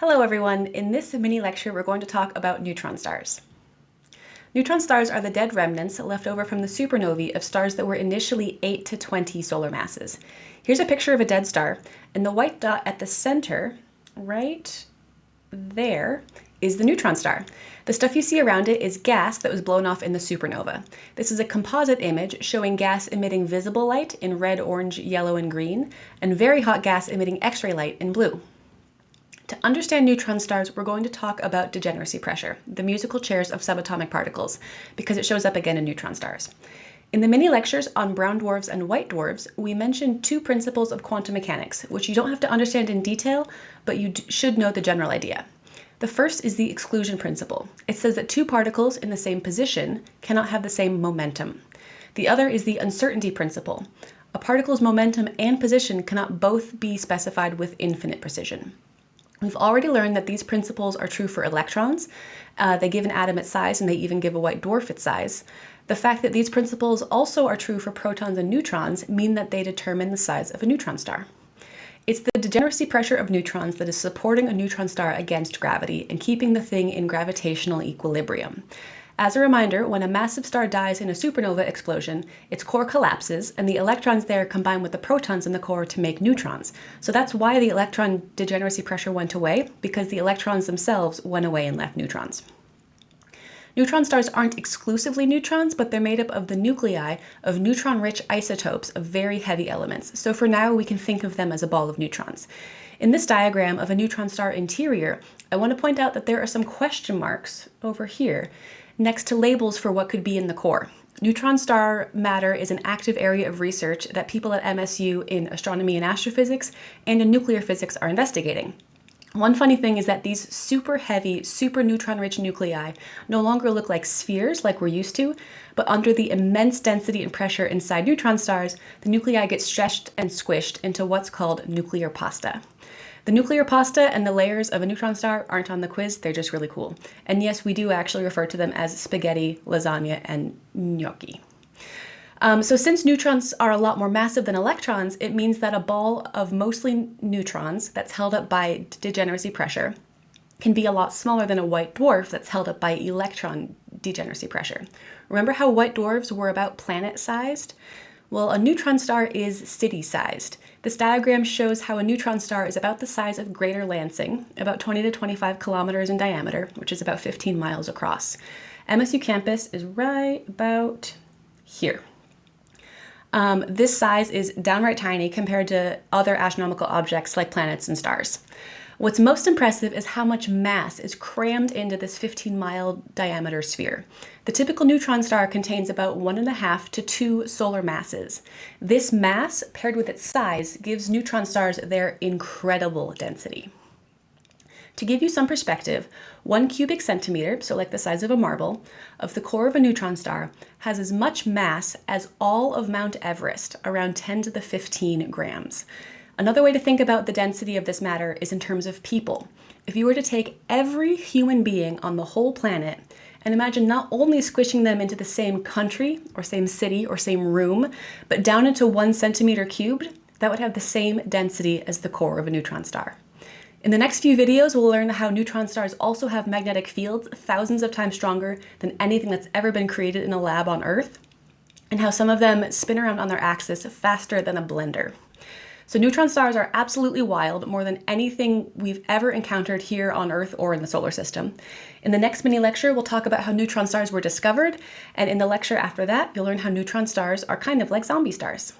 Hello everyone, in this mini lecture we're going to talk about neutron stars. Neutron stars are the dead remnants left over from the supernovae of stars that were initially 8 to 20 solar masses. Here's a picture of a dead star, and the white dot at the center, right there, is the neutron star. The stuff you see around it is gas that was blown off in the supernova. This is a composite image showing gas emitting visible light in red, orange, yellow, and green, and very hot gas emitting X-ray light in blue. To understand neutron stars, we're going to talk about degeneracy pressure, the musical chairs of subatomic particles, because it shows up again in neutron stars. In the mini lectures on brown dwarfs and white dwarfs, we mentioned two principles of quantum mechanics, which you don't have to understand in detail, but you should know the general idea. The first is the exclusion principle. It says that two particles in the same position cannot have the same momentum. The other is the uncertainty principle. A particle's momentum and position cannot both be specified with infinite precision. We've already learned that these principles are true for electrons. Uh, they give an atom its size and they even give a white dwarf its size. The fact that these principles also are true for protons and neutrons mean that they determine the size of a neutron star. It's the degeneracy pressure of neutrons that is supporting a neutron star against gravity and keeping the thing in gravitational equilibrium. As a reminder, when a massive star dies in a supernova explosion, its core collapses and the electrons there combine with the protons in the core to make neutrons. So that's why the electron degeneracy pressure went away, because the electrons themselves went away and left neutrons. Neutron stars aren't exclusively neutrons, but they're made up of the nuclei of neutron-rich isotopes of very heavy elements. So for now, we can think of them as a ball of neutrons. In this diagram of a neutron star interior, I want to point out that there are some question marks over here next to labels for what could be in the core. Neutron star matter is an active area of research that people at MSU in astronomy and astrophysics and in nuclear physics are investigating. One funny thing is that these super heavy, super neutron-rich nuclei no longer look like spheres like we're used to, but under the immense density and pressure inside neutron stars, the nuclei get stretched and squished into what's called nuclear pasta. The nuclear pasta and the layers of a neutron star aren't on the quiz, they're just really cool. And yes, we do actually refer to them as spaghetti, lasagna, and gnocchi. Um, so since neutrons are a lot more massive than electrons, it means that a ball of mostly neutrons that's held up by degeneracy pressure can be a lot smaller than a white dwarf that's held up by electron degeneracy pressure. Remember how white dwarfs were about planet-sized? Well, a neutron star is city-sized. This diagram shows how a neutron star is about the size of Greater Lansing, about 20 to 25 kilometers in diameter, which is about 15 miles across. MSU campus is right about here. Um, this size is downright tiny compared to other astronomical objects like planets and stars. What's most impressive is how much mass is crammed into this 15 mile diameter sphere. The typical neutron star contains about one and a half to two solar masses. This mass, paired with its size, gives neutron stars their incredible density. To give you some perspective, one cubic centimeter, so like the size of a marble, of the core of a neutron star has as much mass as all of Mount Everest, around 10 to the 15 grams. Another way to think about the density of this matter is in terms of people. If you were to take every human being on the whole planet and imagine not only squishing them into the same country or same city or same room, but down into one centimeter cubed, that would have the same density as the core of a neutron star. In the next few videos, we'll learn how neutron stars also have magnetic fields thousands of times stronger than anything that's ever been created in a lab on Earth, and how some of them spin around on their axis faster than a blender. So neutron stars are absolutely wild, more than anything we've ever encountered here on Earth or in the solar system. In the next mini lecture, we'll talk about how neutron stars were discovered, and in the lecture after that, you'll learn how neutron stars are kind of like zombie stars.